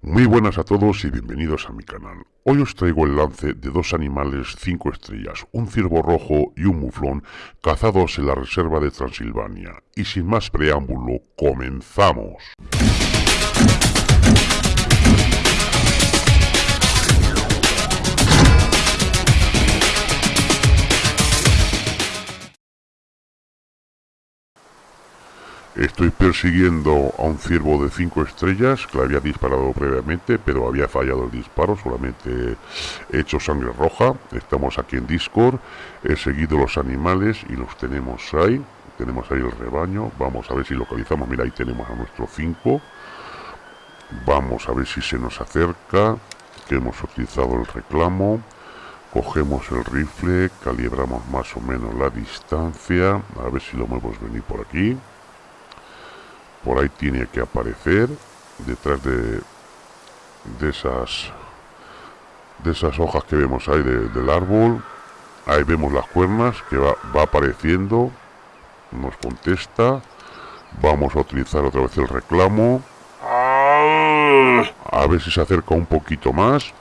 Muy buenas a todos y bienvenidos a mi canal. Hoy os traigo el lance de dos animales 5 estrellas, un ciervo rojo y un muflón, cazados en la reserva de Transilvania. Y sin más preámbulo, comenzamos. Estoy persiguiendo a un ciervo de 5 estrellas que le había disparado previamente, pero había fallado el disparo, solamente he hecho sangre roja. Estamos aquí en Discord, he seguido los animales y los tenemos ahí. Tenemos ahí el rebaño, vamos a ver si localizamos, mira ahí tenemos a nuestro 5. Vamos a ver si se nos acerca, que hemos utilizado el reclamo. Cogemos el rifle, calibramos más o menos la distancia, a ver si lo muevos venir por aquí por ahí tiene que aparecer detrás de de esas de esas hojas que vemos ahí del árbol. Ahí vemos las cuernas que va, va apareciendo nos contesta. Vamos a utilizar otra vez el reclamo. A ver si se acerca un poquito más.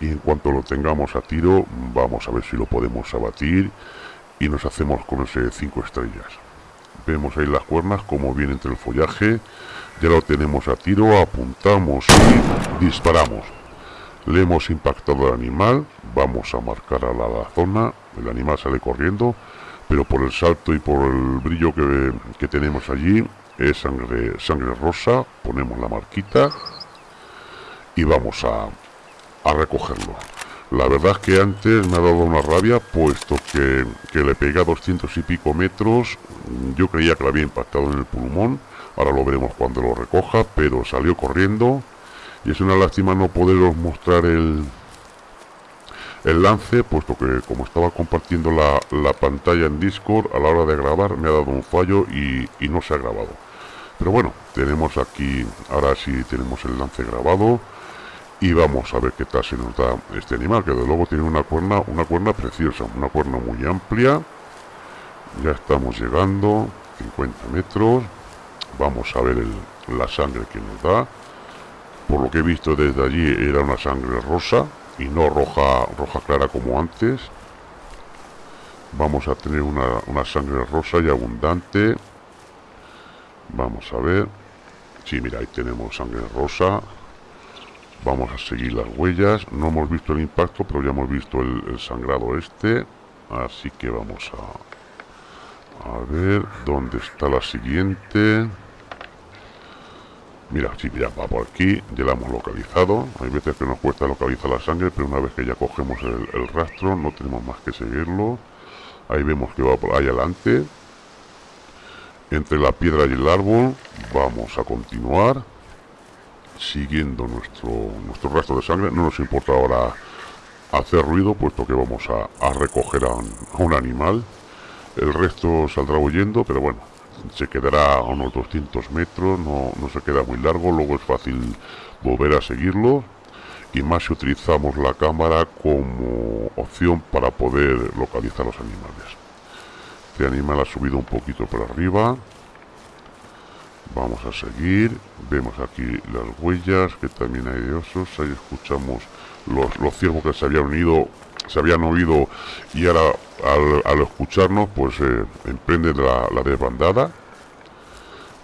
Y en cuanto lo tengamos a tiro vamos a ver si lo podemos abatir y nos hacemos con ese 5 estrellas Vemos ahí las cuernas como viene entre el follaje. Ya lo tenemos a tiro, apuntamos y disparamos. Le hemos impactado al animal, vamos a marcar a la, zona, el animal sale corriendo, pero por el salto y por el brillo que, que tenemos allí, es sangre, sangre rosa, ponemos la marquita y vamos a, a recogerlo. La verdad es que antes me ha dado una rabia, puesto que, que le pega 200 y pico metros. Yo creía que lo había impactado en el pulmón. Ahora lo veremos cuando lo recoja, pero salió corriendo. Y es una lástima no poderos mostrar el, el lance, puesto que como estaba compartiendo la, la, pantalla en Discord, a la hora de grabar me ha dado un fallo y, y no se ha grabado. Pero bueno, tenemos aquí, ahora sí tenemos el lance grabado y vamos a ver qué tal se nos da este animal que de luego tiene una cuerna una cuerna preciosa una cuerna muy amplia. Ya estamos llegando 50 metros. Vamos a ver la sangre que nos da. Por lo que he visto desde allí era una sangre rosa y no roja roja clara como antes. Vamos a tener una, una sangre rosa y abundante. Vamos a ver. Sí mira ahí tenemos sangre rosa Vamos a seguir las huellas. No hemos visto el impacto, pero ya hemos visto el, sangrado este. Así que vamos a, ver dónde está la siguiente. Mira, sí, ya va por aquí, ya la hemos localizado. Hay veces que nos cuesta localizar la sangre, pero una vez que ya cogemos el rastro, no tenemos más que seguirlo. Ahí vemos que va por ahí adelante. Entre la piedra y el árbol, vamos a continuar siguiendo nuestro, nuestro rastro de sangre. No nos importa ahora hacer ruido, puesto que vamos a, recoger a un, animal. El resto saldrá huyendo, pero bueno, se quedará a unos 200 metros, no, no se queda muy largo, luego es fácil volver a seguirlo. Y más si utilizamos la cámara como opción para poder localizar los animales. Este animal ha subido un poquito por arriba. Vamos a seguir. Vemos aquí las huellas, que también hay de osos. Ahí escuchamos los, los ciervos que se habían unido, se habían oído y ahora al, escucharnos, pues eh, emprenden la, la desbandada.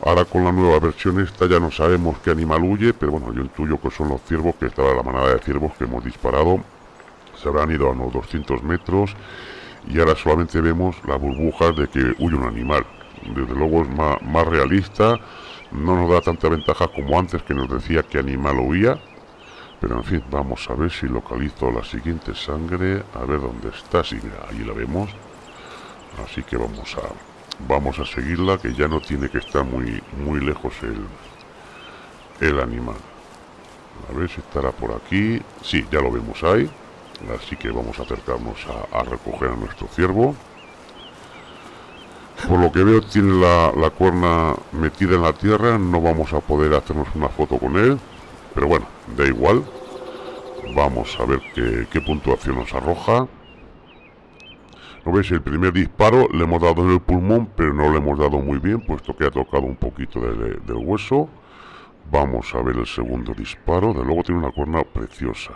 Ahora con la nueva versión esta ya no sabemos qué animal huye, pero bueno, yo intuyo que son los ciervos, que estaba la manada de ciervos que hemos disparado. Se habrán ido a unos 200 metros y ahora solamente vemos las burbujas de que huye un animal desde luego es más, realista, no nos da tanta ventaja como antes que nos decía que animal huía, pero en fin, vamos a ver si localizo la siguiente sangre, a ver dónde está, sí, mira, ahí la vemos, así que vamos a vamos a seguirla, que ya no tiene que estar muy, muy lejos el, el animal. A ver si estará por aquí, sí, ya lo vemos ahí, así que vamos a acercarnos a, a recoger a nuestro ciervo. Por lo que veo tiene la, la, cuerna metida en la tierra, no vamos a poder hacernos una foto con él, pero bueno, da igual. Vamos a ver qué, puntuación nos arroja. ¿No veis? El primer disparo le hemos dado en el pulmón, pero no le hemos dado muy bien, puesto que ha tocado un poquito del hueso. Vamos a ver el segundo disparo. De luego tiene una cuerna preciosa.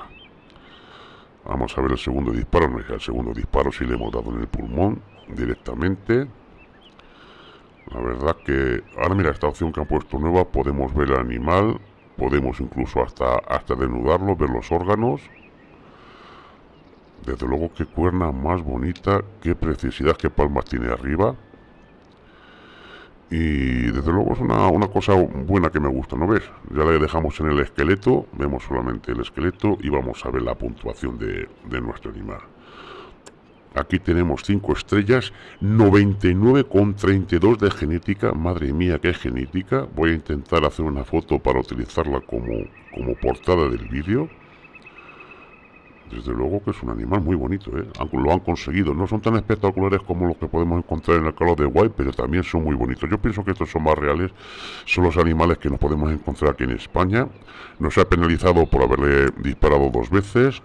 Vamos a ver el segundo disparo. No, el segundo disparo sí le hemos dado en el pulmón directamente. La verdad que... Ahora mira, esta opción que han puesto nueva, podemos ver el animal. Podemos incluso hasta, hasta desnudarlo, ver los órganos. Desde luego, qué cuerna más bonita, qué preciosidad, qué palmas tiene arriba. Y desde luego es una, una, cosa buena que me gusta, ¿no ves? Ya le dejamos en el esqueleto, vemos solamente el esqueleto y vamos a ver la puntuación de, de nuestro animal. Aquí tenemos 5 estrellas, 99,32 de genética. Madre mía, qué genética. Voy a intentar hacer una foto para utilizarla como, como portada del vídeo. Desde luego que es un animal muy bonito, ¿eh? Lo han conseguido. No son tan espectaculares como los que podemos encontrar en el calor de White, pero también son muy bonitos. Yo pienso que estos son más reales. Son los animales que nos podemos encontrar aquí en España. Nos ha penalizado por haberle disparado dos veces.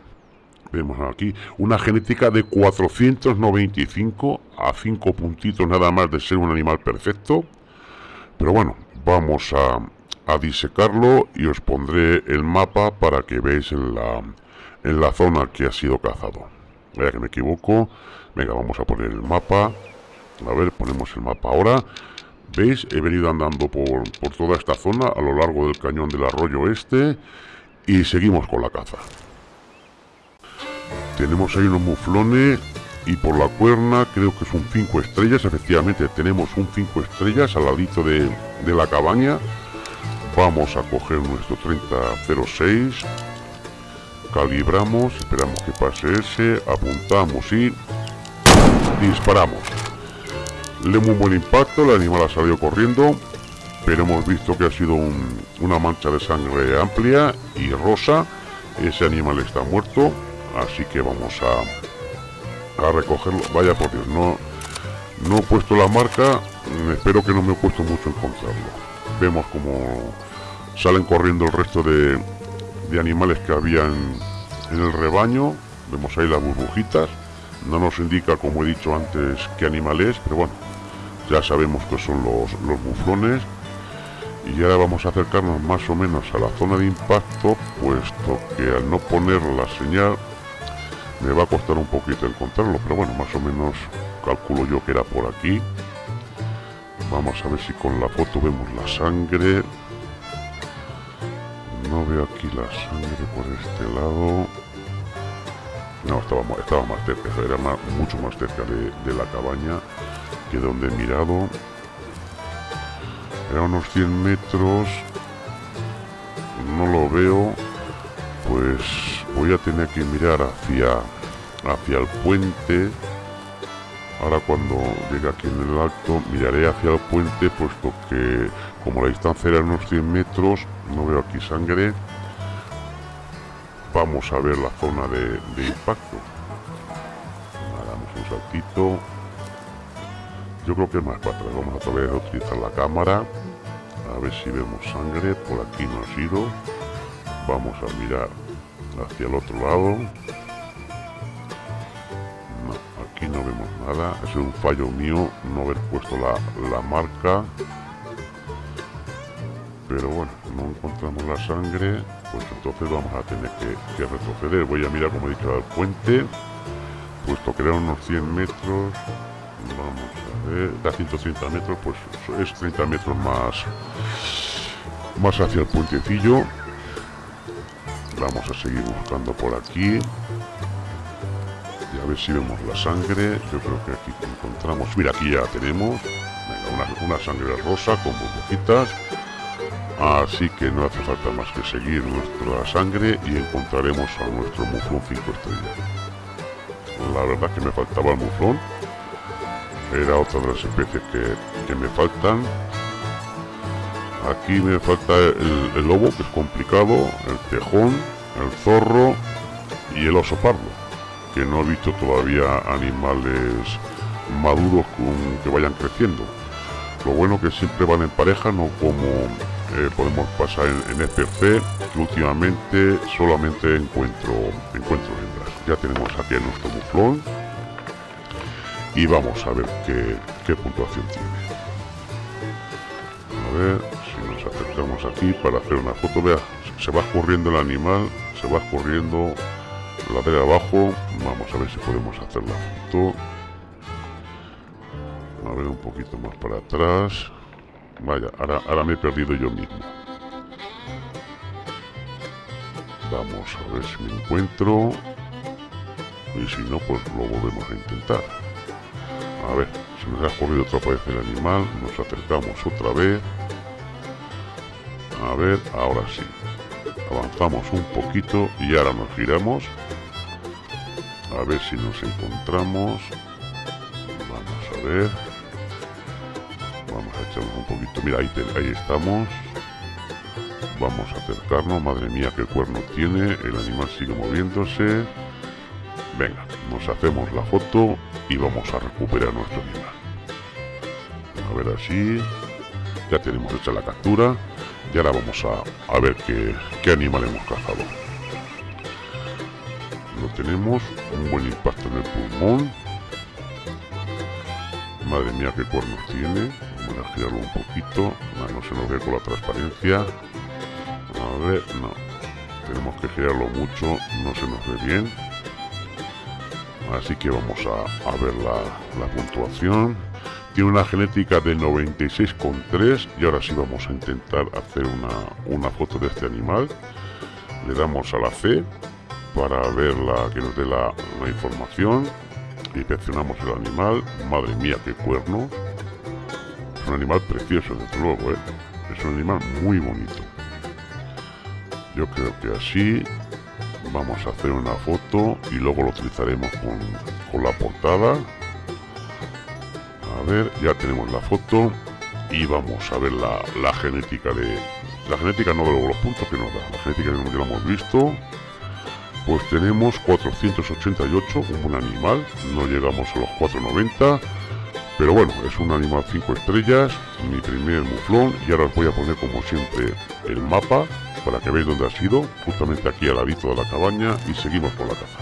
Vemos aquí una genética de 495 a 5 puntitos nada más de ser un animal perfecto. Pero bueno, vamos a, a disecarlo y os pondré el mapa para que veáis en la en la zona que ha sido cazado. Vaya que me equivoco. Venga, vamos a poner el mapa. A ver, ponemos el mapa ahora. ¿Veis? He venido andando por, por toda esta zona a lo largo del cañón del arroyo este. Y seguimos con la caza. Tenemos ahí unos muflones y por la cuerna creo que es un 5 estrellas. Efectivamente, tenemos un 5 estrellas al ladito de, de la cabaña. Vamos a coger nuestro 3006 calibramos, esperamos que pase ese, apuntamos y disparamos. Le un buen impacto, el animal ha salido corriendo, pero hemos visto que ha sido una mancha de sangre amplia y rosa. Ese animal está muerto, así que vamos a, a recogerlo. Vaya por Dios, no, no he puesto la marca, espero que no me he puesto mucho encontrarlo. Vemos como salen corriendo el resto de, de animales que habían en el rebaño. Vemos ahí las burbujitas. No nos indica, como he dicho antes, qué animal es, pero bueno, ya sabemos que son los, los buflones. Y ahora vamos a acercarnos más o menos a la zona de impacto, puesto que al no poner la señal me va a costar un poquito encontrarlo, pero bueno, más o menos calculo yo que era por aquí. Vamos a ver si con la foto vemos la sangre no veo aquí la sangre por este lado. No, estaba, estaba más cerca, era mucho más cerca de, la cabaña que donde he mirado. Era unos 100 metros. No lo veo. Pues voy a tener que mirar hacia, hacia el puente. Ahora cuando llegue aquí en el alto miraré hacia el puente puesto que como la distancia era unos 100 metros no veo aquí sangre. Vamos a ver la zona de, impacto. Damos un saltito. Yo creo que es más para atrás. Vamos a todavía a utilizar la cámara. A ver si vemos sangre. Por aquí no ha sido. Vamos a mirar hacia el otro lado. Aquí no vemos nada. Es un fallo mío no haber puesto la, la marca. Pero bueno, no encontramos la sangre, pues entonces vamos a tener que, retroceder. Voy a mirar, como he dicho, al puente, puesto que eran unos 100 metros, vamos a ver, da 130 metros, pues es 30 metros más, más hacia el puentecillo. Vamos a seguir buscando por aquí. Y a ver si vemos la sangre. Yo creo que aquí encontramos. Mira, aquí ya tenemos. una, una sangre rosa con burbujitas. Así que no hace falta más que seguir nuestra sangre y encontraremos a nuestro muflón 5 estrellas. La verdad que me faltaba el muflón. Era otra de las especies que, me faltan. Aquí me falta el, lobo, que es complicado, el tejón, el zorro y el oso pardo, que no he visto todavía animales maduros que vayan creciendo. Lo bueno que siempre van en pareja, no como eh, podemos pasar en, en que últimamente solamente encuentro encuentro hembras. Ya tenemos aquí nuestro muflón y vamos a ver qué, qué puntuación tiene. A ver si nos acercamos aquí para hacer una foto vea se va escurriendo el animal se va escurriendo la de abajo. Vamos a ver si podemos hacer la a ver un poquito más para atrás. Vaya ahora, ahora me he perdido yo mismo. Vamos a ver si me encuentro. Y si no pues lo volvemos a intentar. A ver se nos ha escurrido otra vez el animal. Nos acercamos otra vez. A ver ahora sí avanzamos un poquito y ahora nos giramos. A ver si nos encontramos. Vamos a ver. Vamos a echarnos un poquito. Mira ahí, estamos. Vamos a acercarnos. Madre mía qué cuerno tiene. El animal sigue moviéndose. Venga nos hacemos la foto y vamos a recuperar nuestro animal. A ver así. Ya tenemos hecha la captura y ahora vamos a, a ver qué, qué animal hemos cazado. Lo tenemos un buen impacto en el pulmón. Madre mía qué cuernos tiene. Vamos a girarlo un poquito. No, se nos ve con la transparencia. A ver no. Tenemos que girarlo mucho no se nos ve bien. Así que vamos a, a ver la, la puntuación tiene una genética de 96,3 y ahora sí vamos a intentar hacer una, una, foto de este animal. Le damos a la C para ver la, que nos dé la, la información. Inspeccionamos el animal. Madre mía qué cuerno. Es un animal precioso desde luego ¿eh? es un animal muy bonito. Yo creo que así vamos a hacer una foto y luego lo utilizaremos con, con la portada ver ya tenemos la foto y vamos a ver la, la genética de la genética no de los puntos que nos da la genética que ya lo hemos visto. Pues tenemos 488 un animal no llegamos a los 490 pero bueno es un animal 5 estrellas mi primer muflón y ahora os voy a poner como siempre el mapa para que veáis dónde ha sido justamente aquí al ladito de la cabaña y seguimos por la caza.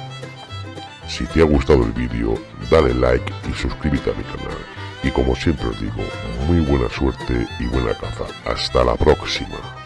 Si te ha gustado el vídeo dale like y suscríbete a mi canal y como siempre os digo muy buena suerte y buena caza. Hasta la próxima